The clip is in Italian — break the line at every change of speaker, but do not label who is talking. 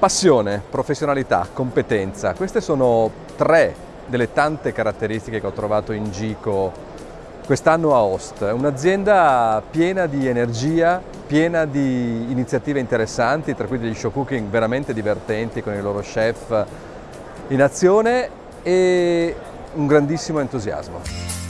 Passione, professionalità, competenza, queste sono tre delle tante caratteristiche che ho trovato in Gico quest'anno a Host. È un'azienda piena di energia, piena di iniziative interessanti, tra cui degli show cooking veramente divertenti con i loro chef in azione e un grandissimo entusiasmo.